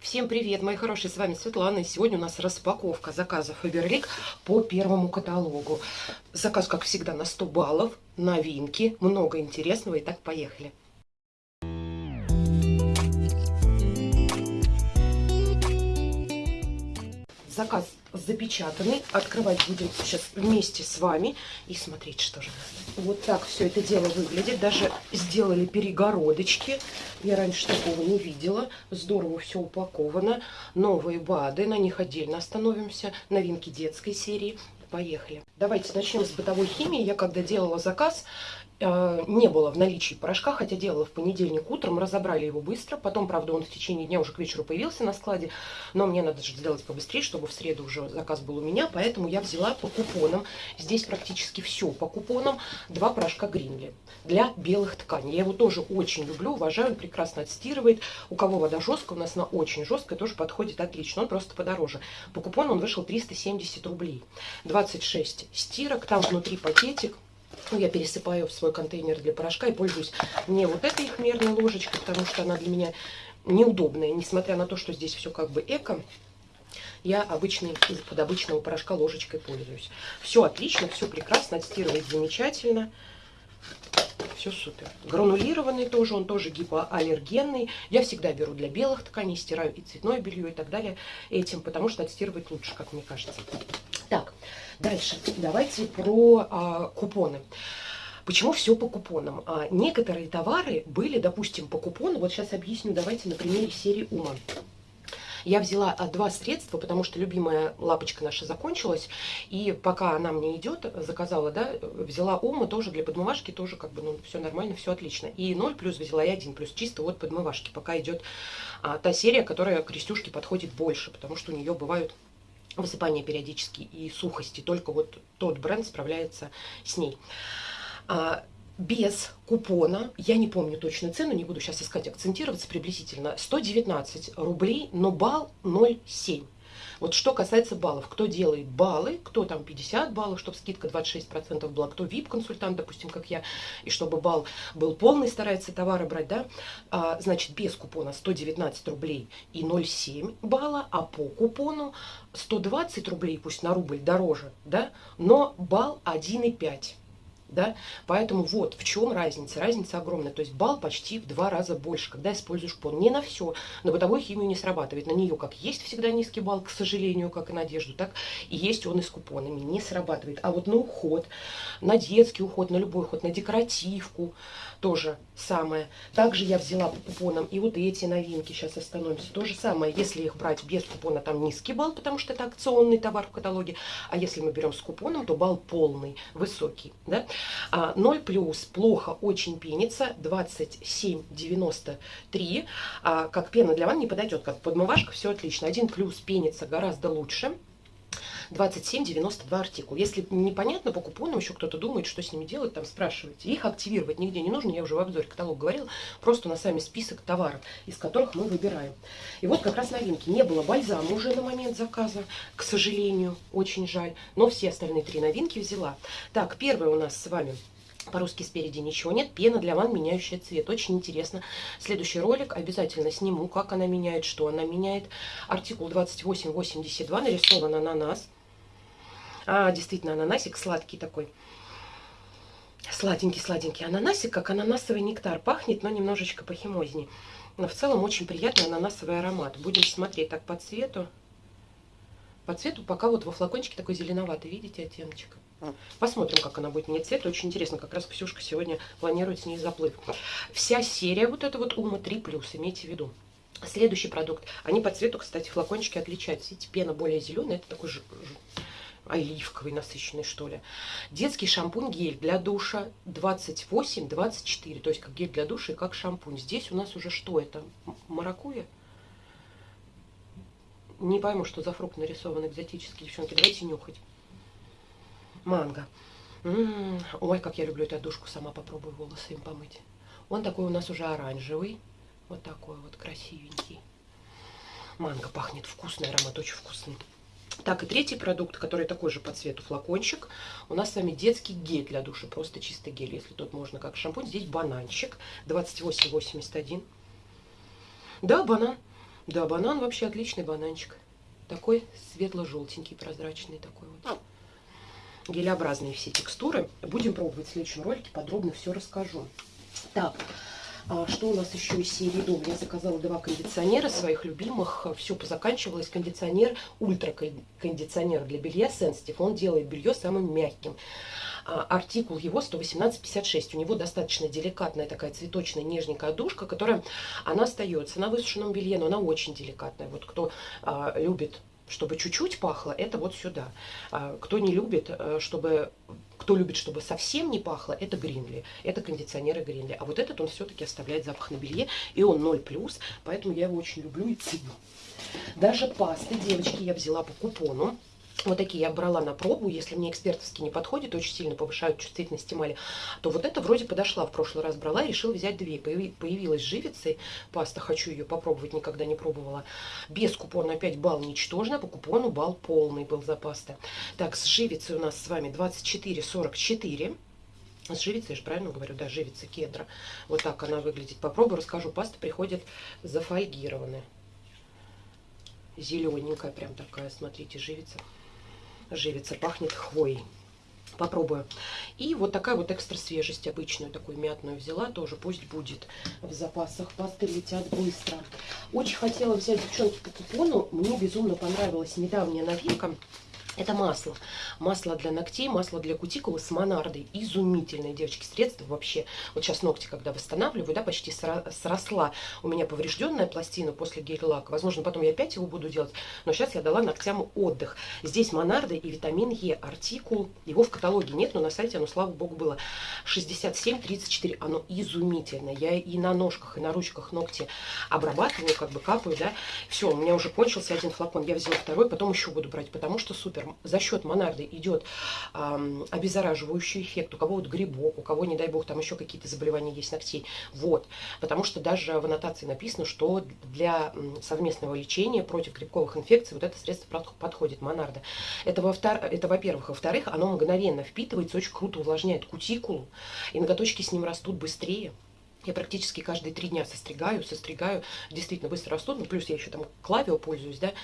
Всем привет, мои хорошие, с вами Светлана. И сегодня у нас распаковка заказа Фаберлик по первому каталогу. Заказ, как всегда, на 100 баллов, новинки, много интересного. Итак, поехали. Заказ запечатанный. Открывать будем сейчас вместе с вами и смотреть, что же. Вот так все это дело выглядит. Даже сделали перегородочки. Я раньше такого не видела. Здорово все упаковано. Новые БАДы, на них отдельно остановимся. Новинки детской серии. Поехали. Давайте начнем с бытовой химии. Я когда делала заказ, не было в наличии порошка, хотя делала в понедельник утром, разобрали его быстро. Потом, правда, он в течение дня уже к вечеру появился на складе, но мне надо же сделать побыстрее, чтобы в среду уже заказ был у меня, поэтому я взяла по купонам. Здесь практически все по купонам. Два порошка Гринли для белых тканей. Я его тоже очень люблю, уважаю, он прекрасно отстирывает. У кого вода жесткая, у нас она очень жесткая, тоже подходит отлично, он просто подороже. По купону он вышел 370 рублей. 26 стирок, там внутри пакетик ну, я пересыпаю в свой контейнер для порошка и пользуюсь не вот этой их мерной ложечкой, потому что она для меня неудобная, несмотря на то, что здесь все как бы эко. Я обычный, под обычного порошка ложечкой пользуюсь. Все отлично, все прекрасно, отстирывает замечательно. Все супер. Гранулированный тоже, он тоже гипоаллергенный. Я всегда беру для белых тканей, стираю и цветное белье и так далее этим, потому что отстирывает лучше, как мне кажется. Так, дальше давайте про а, купоны. Почему все по купонам? А, некоторые товары были, допустим, по купону. Вот сейчас объясню, давайте на примере серии Ума. Я взяла а, два средства, потому что любимая лапочка наша закончилась. И пока она мне идет, заказала, да, взяла Ума тоже для подмывашки, тоже как бы, ну, все нормально, все отлично. И 0 плюс взяла и 1 плюс, чисто вот подмывашки. Пока идет а, та серия, которая крестюшке подходит больше, потому что у нее бывают высыпания периодически и сухости. Только вот тот бренд справляется с ней. А, без купона, я не помню точно цену, не буду сейчас искать, акцентироваться приблизительно, 119 рублей, но балл 0,7. Вот что касается баллов, кто делает баллы, кто там 50 баллов, чтобы скидка 26% была, кто VIP-консультант, допустим, как я, и чтобы балл был полный, старается товары брать, да, а, значит, без купона 119 рублей и 0,7 балла, а по купону 120 рублей, пусть на рубль дороже, да, но балл 1,5 да, поэтому вот в чем разница, разница огромная, то есть балл почти в два раза больше, когда используешь купон, не на все, на бытовую химию не срабатывает, на нее как есть всегда низкий балл, к сожалению, как и на одежду, так и есть он и с купонами, не срабатывает, а вот на уход, на детский уход, на любой уход, на декоративку, тоже самое. Также я взяла по купонам и вот эти новинки, сейчас остановимся. То же самое, если их брать без купона, там низкий балл, потому что это акционный товар в каталоге. А если мы берем с купоном, то балл полный, высокий. Да? А, 0 плюс плохо очень пенится, 27,93. А, как пена для ванны не подойдет, как подмывашка, все отлично. 1 плюс пенится гораздо лучше. 27,92 артикул. Если непонятно по купонам, еще кто-то думает, что с ними делать, там спрашивайте. Их активировать нигде не нужно, я уже в обзоре каталог говорила, просто на сами список товаров, из которых мы выбираем. И вот как раз новинки. Не было бальзама уже на момент заказа, к сожалению, очень жаль, но все остальные три новинки взяла. Так, первая у нас с вами по-русски спереди ничего нет. Пена для ванн, меняющая цвет. Очень интересно. Следующий ролик обязательно сниму, как она меняет, что она меняет. Артикул 2882 нарисован ананас. А, действительно, ананасик сладкий такой. Сладенький-сладенький ананасик, как ананасовый нектар. Пахнет, но немножечко похимознее. Но в целом очень приятный ананасовый аромат. Будем смотреть так по цвету. По цвету пока вот во флакончике такой зеленоватый, видите, оттеночек. Посмотрим, как она будет менять цвет. Очень интересно, как раз Ксюшка сегодня планирует с ней заплыв. Вся серия вот эта вот Ума 3+, имейте в виду. Следующий продукт. Они по цвету, кстати, флакончики отличаются. Видите, пена более зеленая, это такой оливковый насыщенный, что ли. Детский шампунь гель для душа 28-24. То есть как гель для душа и как шампунь. Здесь у нас уже что это? Маракуя? Не пойму, что за фрукт нарисован экзотический, девчонки. Давайте нюхать. Манго. М -м -м. Ой, как я люблю эту душку. Сама попробую волосы им помыть. Он такой у нас уже оранжевый. Вот такой вот красивенький. Манго пахнет вкусный, аромат очень вкусный. Так, и третий продукт, который такой же по цвету флакончик. У нас с вами детский гель для душа, просто чистый гель, если тут можно как шампунь. Здесь бананчик, 28,81. Да, банан. Да, банан вообще отличный бананчик. Такой светло-желтенький, прозрачный такой вот. Гелеобразные все текстуры. Будем пробовать в следующем ролике, подробно все расскажу. Так, что у нас еще из серии дом? Я заказала два кондиционера своих любимых. Все позаканчивалось. Кондиционер, ультракондиционер для белья Sensitive. Он делает белье самым мягким. А, артикул его 118,56. У него достаточно деликатная такая цветочная нежненькая душка, которая, она остается на высушенном белье, но она очень деликатная. Вот кто а, любит чтобы чуть-чуть пахло, это вот сюда. А, кто не любит, э, чтобы кто любит, чтобы совсем не пахло, это Гринли. Это кондиционеры Гринли. А вот этот он все-таки оставляет запах на белье, и он 0+, поэтому я его очень люблю и ценю. Даже пасты, девочки, я взяла по купону. Вот такие я брала на пробу. Если мне экспертовски не подходит, очень сильно повышают чувствительность эмали, то вот это вроде подошла. В прошлый раз брала и решила взять две. Появилась живицей паста, хочу ее попробовать, никогда не пробовала. Без купона опять балл ничтожно, по купону балл полный был за пасты. Так, с живицей у нас с вами 24,44. С живицей, я же правильно говорю, да, живица кедра. Вот так она выглядит. Попробую, расскажу. Паста приходит зафольгированная. Зелененькая прям такая, смотрите, живица живица, пахнет хвоей. Попробую. И вот такая вот экстра свежесть обычную, такую мятную взяла, тоже пусть будет в запасах. Пасты летят быстро. Очень хотела взять, девчонки, по купону. Мне безумно понравилась недавняя новинка. Это масло. Масло для ногтей, масло для кутикулы с монардой. Изумительное, девочки, средство вообще. Вот сейчас ногти, когда восстанавливаю, да, почти сросла у меня поврежденная пластина после гель-лака. Возможно, потом я опять его буду делать. Но сейчас я дала ногтям отдых. Здесь монарда и витамин Е. Артикул. Его в каталоге нет, но на сайте оно, слава богу, было. 67-34. Оно изумительное. Я и на ножках, и на ручках ногти обрабатываю, как бы капаю, да. Все, у меня уже кончился один флакон. Я взяла второй, потом еще буду брать, потому что супер за счет монарды идет э, обеззараживающий эффект. У кого вот грибок, у кого, не дай бог, там еще какие-то заболевания есть ногтей. Вот. Потому что даже в аннотации написано, что для совместного лечения против грибковых инфекций вот это средство подходит, монарда. Это, во-первых. Во-вторых, оно мгновенно впитывается, очень круто увлажняет кутикулу, и ноготочки с ним растут быстрее. Я практически каждые три дня состригаю, состригаю, действительно быстро растут, ну, плюс я еще там клавио пользуюсь, да,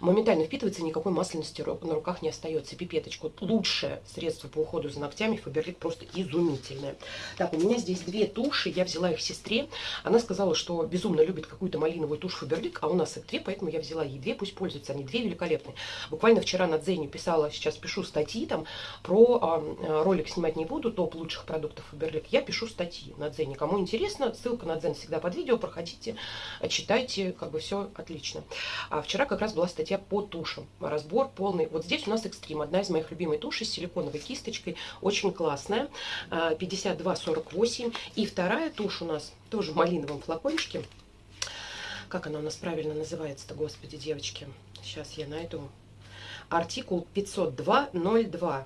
моментально впитывается, никакой масляности на руках не остается. Пипеточка, вот лучшее средство по уходу за ногтями, Фаберлик просто изумительное. Так, у меня здесь две туши, я взяла их сестре, она сказала, что безумно любит какую-то малиновую тушь Фаберлик, а у нас их две, поэтому я взяла ей две, пусть пользуются, они две великолепные. Буквально вчера на Дзене писала, сейчас пишу статьи там, про э, ролик снимать не буду, топ лучших продуктов Фаберлик, я пишу статьи на Дзене, кому интересно интересно, ссылка на Дзен всегда под видео, проходите, читайте, как бы все отлично. А вчера как раз была статья по тушам, разбор полный. Вот здесь у нас экстрим, одна из моих любимых тушей с силиконовой кисточкой, очень классная, 52-48. А, И вторая тушь у нас тоже в малиновом флакончике. Как она у нас правильно называется-то, господи, девочки. Сейчас я найду. Артикул 502.02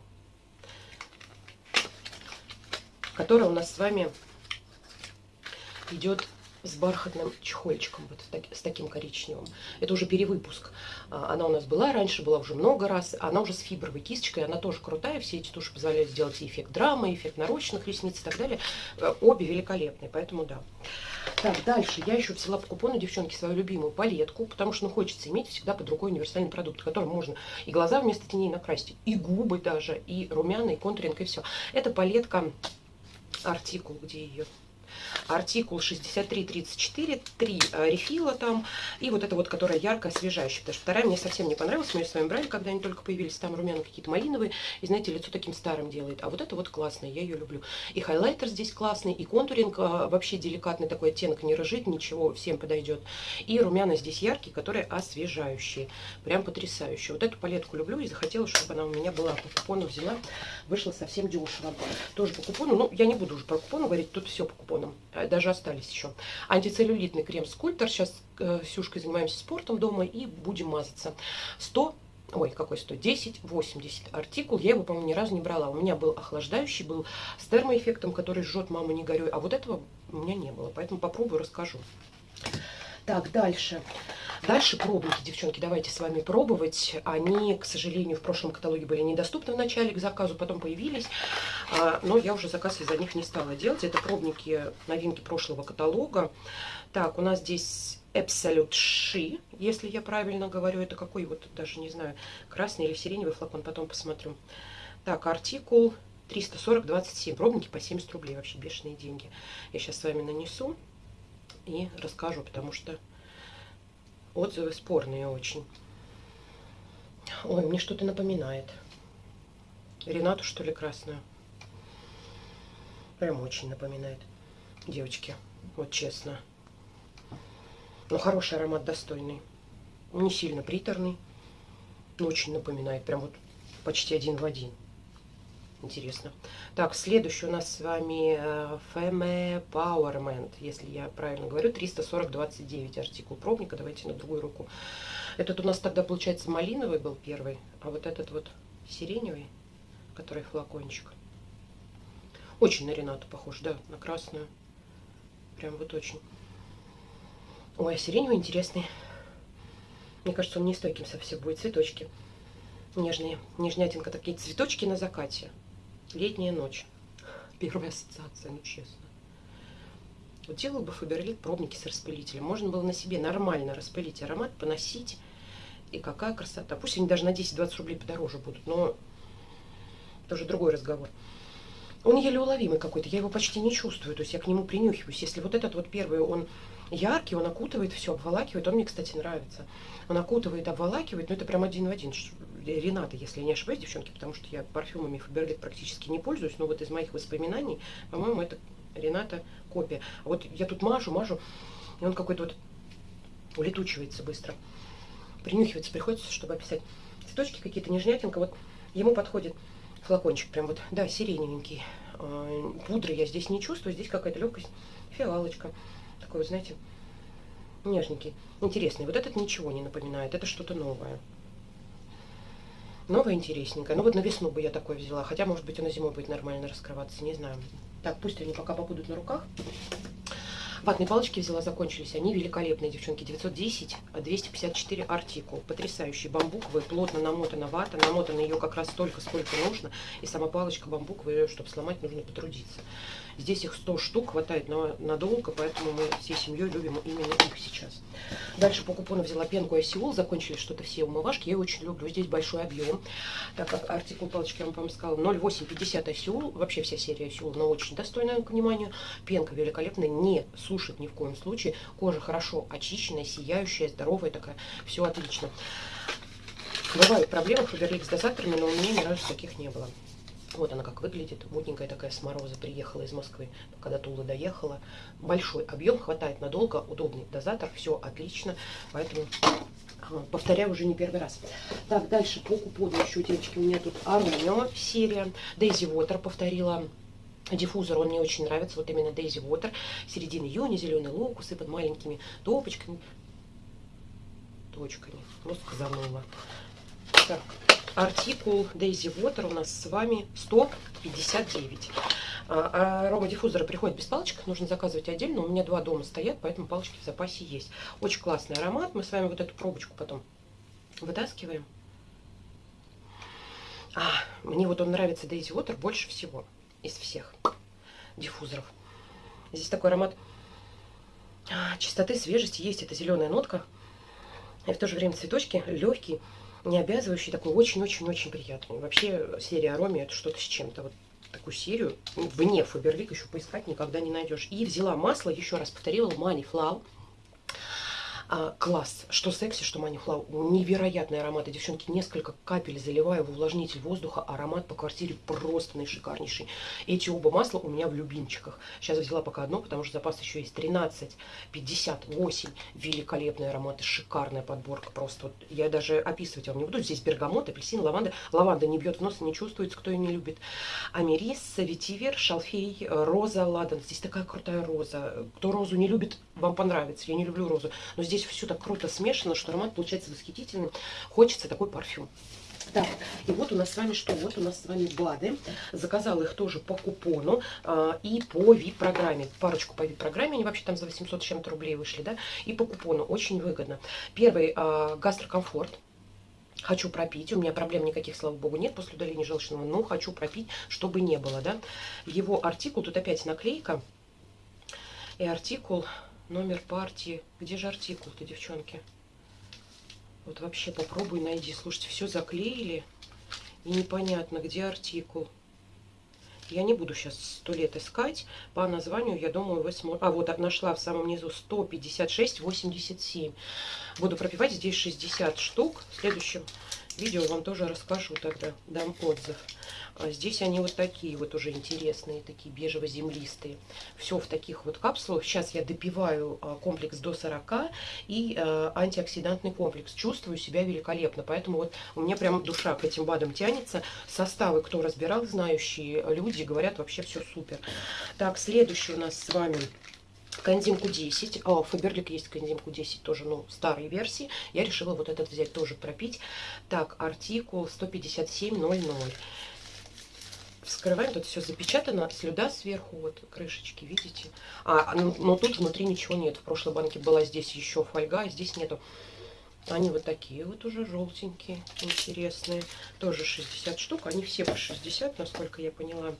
которая у нас с вами идет с бархатным чехольчиком, вот с таким коричневым. Это уже перевыпуск. А, она у нас была раньше, была уже много раз. Она уже с фибровой кисточкой, она тоже крутая. Все эти туши позволяют сделать эффект драмы, эффект нарощенных ресниц и так далее. Э, обе великолепные, поэтому да. Так, дальше. Я еще взяла по купону, девчонки, свою любимую палетку, потому что ну, хочется иметь всегда под рукой универсальный продукт, которым можно и глаза вместо теней накрасить, и губы даже, и румяна, и контуринг, и все. Это палетка артикул, где ее артикул 6334, три э, рефила там, и вот это вот, которая яркая, освежающая, потому что вторая мне совсем не понравилась, мы ее с вами брали, когда они только появились, там румяна какие-то малиновые, и знаете, лицо таким старым делает, а вот это вот классное, я ее люблю. И хайлайтер здесь классный, и контуринг э, вообще деликатный, такой оттенок не рыжит, ничего, всем подойдет. И румяна здесь яркие, которые освежающие, прям потрясающие. Вот эту палетку люблю и захотела, чтобы она у меня была, по купону взяла, вышла совсем дешево. Тоже по купону, ну, я не буду уже про купону говорить, тут все по купонам. Э, даже остались еще. Антицеллюлитный крем Скульптор. Сейчас э, с Юшкой занимаемся спортом дома и будем мазаться. 100 Ой, какой 100? 10, 80 артикул. Я его, по-моему, ни разу не брала. У меня был охлаждающий, был с термоэффектом, который жжет мама не горюй. А вот этого у меня не было. Поэтому попробую, расскажу. Так, дальше. Дальше пробники, девчонки, давайте с вами пробовать. Они, к сожалению, в прошлом каталоге были недоступны в начале к заказу, потом появились. А, но я уже заказ из-за них не стала делать. Это пробники новинки прошлого каталога. Так, у нас здесь Absolute She, если я правильно говорю. Это какой вот, даже не знаю, красный или сиреневый флакон, потом посмотрю. Так, артикул 340-27. Пробники по 70 рублей. Вообще бешеные деньги. Я сейчас с вами нанесу и расскажу, потому что отзывы спорные очень. Ой, мне что-то напоминает. Ренату, что ли, красную. Прям очень напоминает. Девочки, вот честно. Но хороший аромат, достойный. Не сильно приторный, но очень напоминает. Прям вот почти один в один. Интересно. Так, следующий у нас с вами э, Femme Powerment, если я правильно говорю, 340-29 артикул пробника. Давайте на другую руку. Этот у нас тогда, получается, малиновый был первый, а вот этот вот сиреневый, который флакончик. Очень на Ренату похож, да, на красную. Прям вот очень. Ой, а сиреневый интересный. Мне кажется, он не стойким совсем будет. Цветочки нежные. Нежнятинка, такие цветочки на закате. Летняя ночь. Первая ассоциация, ну честно. Вот делал бы Фаберлик пробники с распылителем. Можно было на себе нормально распылить аромат, поносить. И какая красота. Пусть они даже на 10-20 рублей подороже будут, но тоже другой разговор. Он еле уловимый какой-то, я его почти не чувствую, то есть я к нему принюхиваюсь. Если вот этот вот первый, он яркий, он окутывает все, обволакивает, он мне, кстати, нравится. Он окутывает, обволакивает, но это прям один в один. Рената, если я не ошибаюсь, девчонки, потому что я парфюмами Фаберлик практически не пользуюсь, но вот из моих воспоминаний, по-моему, это Рената копия. А вот я тут мажу, мажу, и он какой-то вот улетучивается быстро. Принюхиваться приходится, чтобы описать. Цветочки какие-то, нежнятинка, вот ему подходит флакончик, прям вот, да, сиреневенький. А, пудры я здесь не чувствую, здесь какая-то легкость, фиалочка. Такой, вот, знаете, нежненький, интересный. Вот этот ничего не напоминает, это что-то новое. Новое, интересненькое. Ну вот на весну бы я такой взяла. Хотя, может быть, он на зимой будет нормально раскрываться, не знаю. Так, пусть они пока побудут на руках. Ватные палочки взяла, закончились. Они великолепные, девчонки. 910, 254 артикул. Потрясающий бамбуковый, плотно намотана вата. Намотана ее как раз столько, сколько нужно. И сама палочка бамбуковая, чтобы сломать, нужно потрудиться. Здесь их 100 штук, хватает на, надолго, поэтому мы всей семьей любим именно их сейчас. Дальше по купону взяла пенку Айсиол, закончились что-то все умывашки. Я очень люблю, здесь большой объем. Так как артикул палочки, я вам, по сказала, 0,850 Айсиол. Вообще вся серия Айсиол, но очень достойная к вниманию. Пенка великолепная, не сушит ни в коем случае. Кожа хорошо очищенная, сияющая, здоровая такая. Все отлично. Бывают проблемы с дозаторами, но у меня ни разу таких не было. Вот она как выглядит. Мутненькая такая с мороза приехала из Москвы, когда Тула доехала. Большой объем, хватает надолго, удобный дозатор, все отлично. Поэтому а, повторяю уже не первый раз. Так, дальше по купону еще, девочки, у меня тут Аромио серия. Дейзи Water повторила. Диффузор, он мне очень нравится, вот именно Daisy Water, середины июня, зеленый лук, усыпан маленькими топочками, точками, ну сказанула. Так, артикул Daisy Water у нас с вами 159. А, арома диффузора приходит без палочек, нужно заказывать отдельно. У меня два дома стоят, поэтому палочки в запасе есть. Очень классный аромат. Мы с вами вот эту пробочку потом вытаскиваем. А, мне вот он нравится Daisy Water больше всего из всех диффузоров. Здесь такой аромат а, чистоты, свежести есть. Это зеленая нотка. И в то же время цветочки легкие не обязывающий, такой очень-очень-очень приятный. Вообще серия Ароми это что-то с чем-то. Вот такую серию вне Фаберлик еще поискать никогда не найдешь. И взяла масло, еще раз повторила, Money Flow а, класс. Что секси, что манифлау. Невероятные ароматы. Девчонки, несколько капель заливаю в увлажнитель воздуха. Аромат по квартире просто наишикарнейший. Эти оба масла у меня в любимчиках. Сейчас взяла пока одно, потому что запас еще есть 13, 58. Великолепные ароматы. Шикарная подборка. Просто вот я даже описывать вам не буду. Здесь бергамот, апельсин, лаванда. Лаванда не бьет в нос, не чувствуется, кто ее не любит. Америс, ветивер, шалфей, роза, ладан. Здесь такая крутая роза. Кто розу не любит, вам понравится. Я не люблю розу. Но здесь все так круто смешано, что аромат получается восхитительный. Хочется такой парфюм. Так, и вот у нас с вами что? Вот у нас с вами БАДы. Заказала их тоже по купону а, и по VIP-программе. Парочку по VIP-программе, они вообще там за 800 с чем-то рублей вышли, да? И по купону, очень выгодно. Первый а, гастрокомфорт. Хочу пропить, у меня проблем никаких, слава богу, нет после удаления желчного, но хочу пропить, чтобы не было, да. Его артикул, тут опять наклейка, и артикул, номер партии. Где же артикул-то, девчонки? Вот вообще попробуй найди. Слушайте, все заклеили. И непонятно, где артикул. Я не буду сейчас сто лет искать. По названию, я думаю, вы сможете... А, вот нашла в самом низу 156,87. Буду пропивать здесь 60 штук. В следующем видео вам тоже расскажу тогда. Дам отзыв. А здесь они вот такие вот уже интересные, такие бежево-землистые. Все в таких вот капсулах. Сейчас я допиваю а, комплекс до 40 и а, антиоксидантный комплекс. Чувствую себя великолепно. Поэтому вот у меня прям душа к этим БАДам тянется. Составы, кто разбирал, знающие люди, говорят, вообще все супер. Так, следующий у нас с вами... Канзимку 10. О, Фаберлик есть Канзимку 10, тоже, ну, старой версии. Я решила вот этот взять, тоже пропить. Так, артикул 157.00 вскрываем, тут все запечатано, слюда сверху, вот крышечки, видите? А, ну, но тут внутри ничего нет. В прошлой банке была здесь еще фольга, а здесь нету. Они вот такие вот уже желтенькие, интересные. Тоже 60 штук. Они все по 60, насколько я поняла.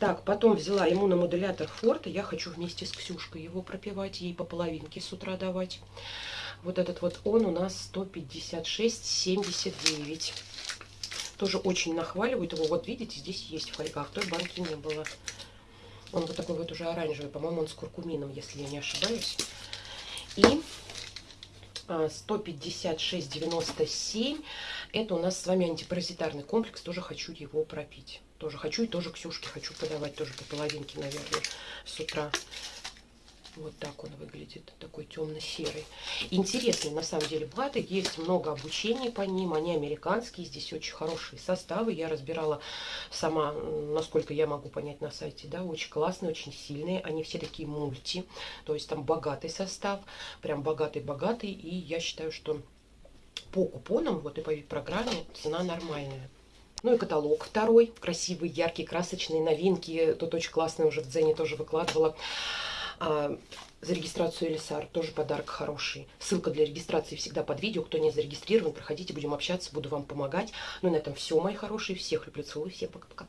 Так, потом взяла иммуномодулятор Форта. Я хочу вместе с Ксюшкой его пропивать. Ей по половинке с утра давать. Вот этот вот он у нас 156,79. Тоже очень нахваливают его. Вот видите, здесь есть фольга, в той банке не было. Он вот такой вот уже оранжевый. По-моему, он с куркумином, если я не ошибаюсь. И 156,97. Это у нас с вами антипаразитарный комплекс. Тоже хочу его пропить. Тоже хочу и тоже Ксюшке хочу подавать. Тоже по половинке, наверное, с утра. Вот так он выглядит, такой темно-серый. Интересный на самом деле платы, есть много обучений по ним, они американские, здесь очень хорошие составы. Я разбирала сама, насколько я могу понять на сайте, да, очень классные, очень сильные. Они все такие мульти, то есть там богатый состав, прям богатый-богатый. И я считаю, что по купонам, вот и по программе цена нормальная. Ну и каталог второй, красивый, яркий, красочный, новинки. Тут очень классный, уже в Дзене тоже выкладывала. А, за регистрацию Элисар тоже подарок хороший. Ссылка для регистрации всегда под видео. Кто не зарегистрирован, проходите, будем общаться, буду вам помогать. Ну на этом все, мои хорошие. Всех люблю, целую, всем пока-пока.